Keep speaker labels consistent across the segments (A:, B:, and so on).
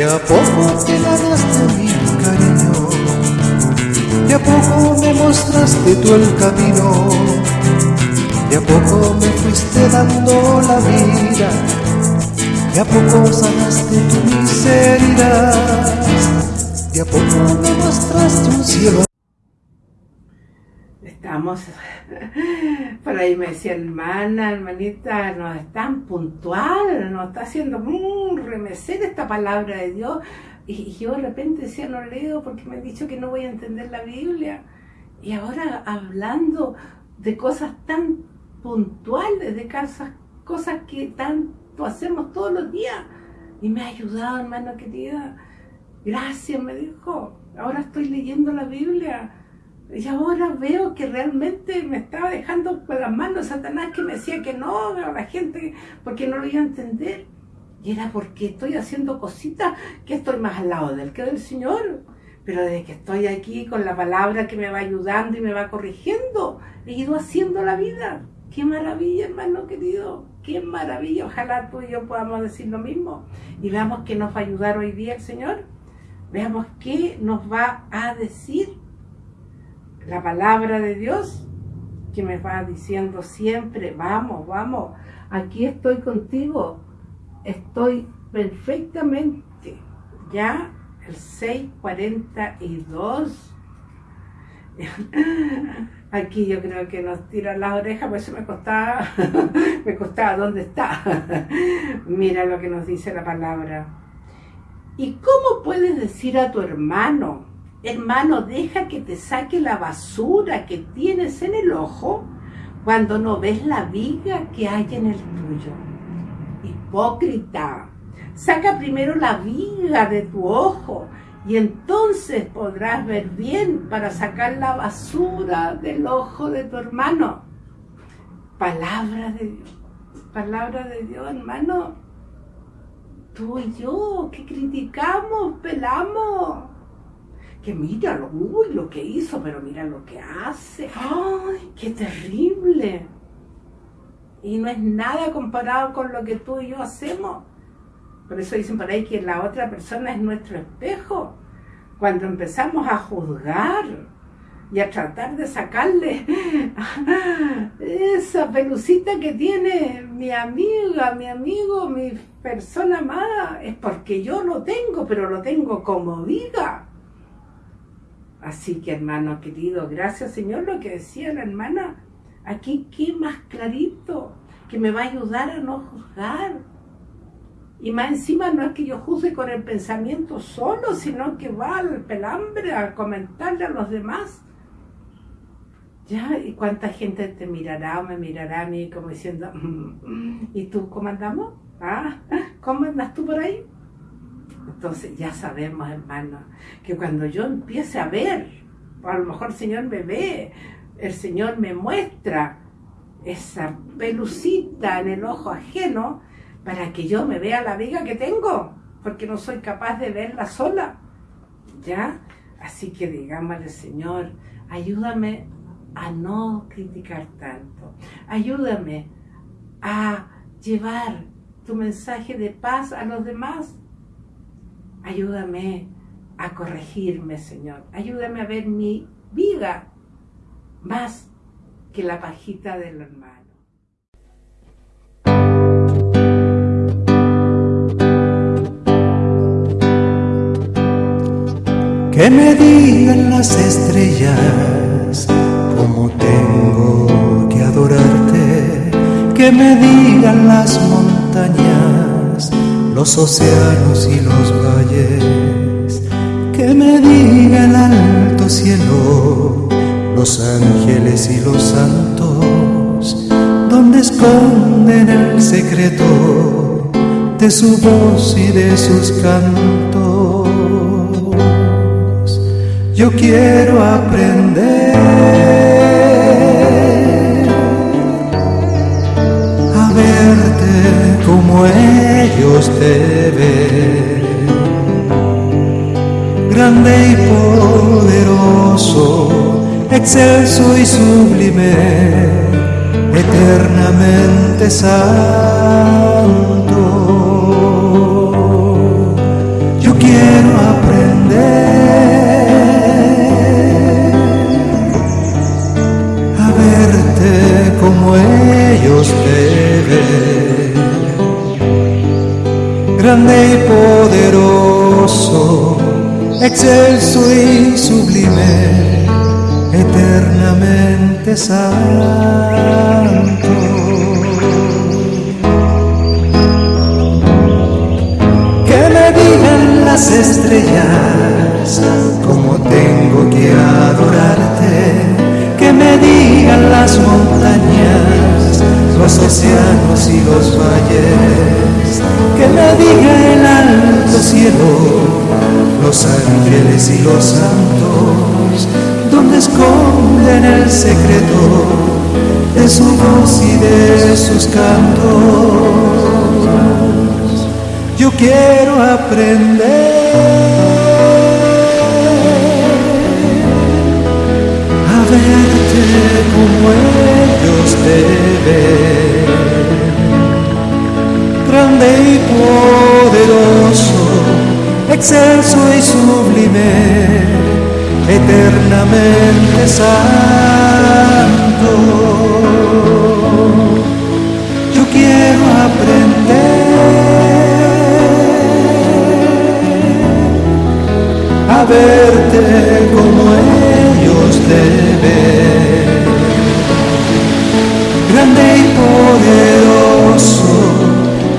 A: De a poco te ganaste mi cariño, de a poco me mostraste tú el camino, de a poco me fuiste dando la vida, de a poco sanaste tu miseria, de a poco me mostraste un cielo.
B: Estamos, por ahí me decía hermana, hermanita, no es tan puntual, nos está haciendo remecer esta palabra de Dios. Y, yo de repente decía, no leo porque me han dicho que no voy a entender la Biblia. Y ahora hablando de cosas tan puntuales, de cosas, cosas que tanto hacemos todos los días. Y me ha ayudado, hermano querida. Gracias, me dijo. Ahora estoy leyendo la Biblia y ahora veo que realmente me estaba dejando por las manos Satanás que me decía que no, a la gente, porque no lo iba a entender. Y era porque estoy haciendo cositas que estoy más al lado del que del Señor. Pero desde que estoy aquí con la palabra que me va ayudando y me va corrigiendo, he ido haciendo la vida. Qué maravilla, hermano querido. Qué maravilla. Ojalá tú y yo podamos decir lo mismo. Y veamos qué nos va a ayudar hoy día el Señor. Veamos qué nos va a decir la palabra de Dios que me va diciendo siempre, vamos, vamos, aquí estoy contigo, estoy perfectamente, ya el 642, aquí yo creo que nos tiran las orejas, pues eso me costaba, me costaba, ¿dónde está? Mira lo que nos dice la palabra. ¿Y cómo puedes decir a tu hermano, Hermano, deja que te saque la basura que tienes en el ojo cuando no ves la viga que hay en el tuyo. Hipócrita, saca primero la viga de tu ojo y entonces podrás ver bien para sacar la basura del ojo de tu hermano. Palabra de Dios, palabra de Dios, hermano. Tú y yo, que criticamos, pelamos que mira, uy, lo que hizo, pero mira lo que hace. ¡Ay, qué terrible! Y no es nada comparado con lo que tú y yo hacemos. Por eso dicen por ahí que la otra persona es nuestro espejo. Cuando empezamos a juzgar y a tratar de sacarle esa pelucita que tiene mi amiga, mi amigo, mi persona amada, es porque yo lo tengo, pero lo tengo como viga Así que hermano querido, gracias Señor lo que decía la hermana. Aquí qué más clarito, que me va a ayudar a no juzgar. Y más encima no es que yo juzgue con el pensamiento solo, sino que va al pelambre a comentarle a los demás. Ya, ¿y cuánta gente te mirará o me mirará a mí como diciendo, mm, ¿y tú cómo andamos? ¿Ah? ¿Cómo andas tú por ahí? Entonces ya sabemos, hermano, que cuando yo empiece a ver, a lo mejor el Señor me ve, el Señor me muestra esa pelucita en el ojo ajeno para que yo me vea la viga que tengo, porque no soy capaz de verla sola. ¿Ya? Así que digámosle, Señor, ayúdame a no criticar tanto. Ayúdame a llevar tu mensaje de paz a los demás Ayúdame a corregirme, Señor. Ayúdame a ver mi vida más que la pajita del hermano.
A: Que me digan las estrellas cómo tengo que adorarte. Que me digan las montañas los océanos y los valles, que me diga el alto cielo, los ángeles y los santos, donde esconden el secreto de su voz y de sus cantos. Yo quiero aprender a verte como es Dios te ve, grande y poderoso, excelso y sublime, eternamente santo. Yo quiero aprender a verte como ellos te ven grande y poderoso, excelso y sublime, eternamente santo. Que me digan las estrellas cómo tengo que adorarte, que me digan las montañas, los océanos y los valles, los ángeles y los santos, donde esconden el secreto de su voz y de sus cantos. Yo quiero aprender a verte como ellos te ven, grande y poderoso, excelso y sublime, eternamente santo. Yo quiero aprender a verte como ellos te ven, grande y poderoso,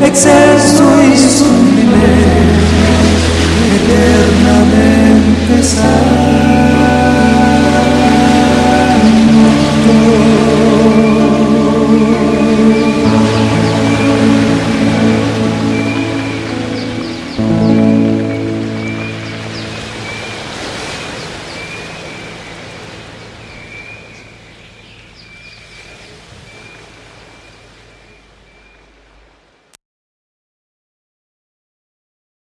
A: excelso